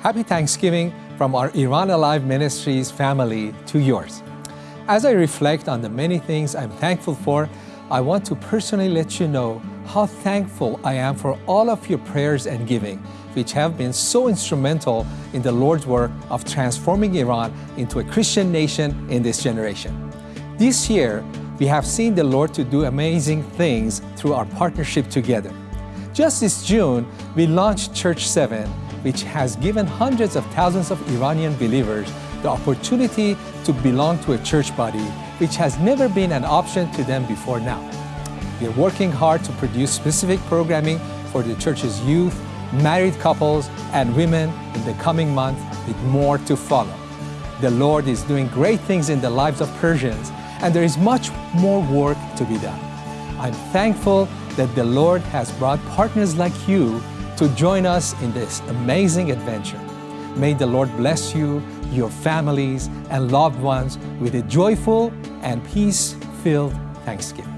Happy Thanksgiving from our Iran Alive Ministries family to yours. As I reflect on the many things I'm thankful for, I want to personally let you know how thankful I am for all of your prayers and giving, which have been so instrumental in the Lord's work of transforming Iran into a Christian nation in this generation. This year, we have seen the Lord to do amazing things through our partnership together. Just this June, we launched Church 7, which has given hundreds of thousands of Iranian believers the opportunity to belong to a church body, which has never been an option to them before now. We are working hard to produce specific programming for the church's youth, married couples, and women in the coming months with more to follow. The Lord is doing great things in the lives of Persians, and there is much more work to be done. I'm thankful that the Lord has brought partners like you to join us in this amazing adventure. May the Lord bless you, your families, and loved ones with a joyful and peace-filled Thanksgiving.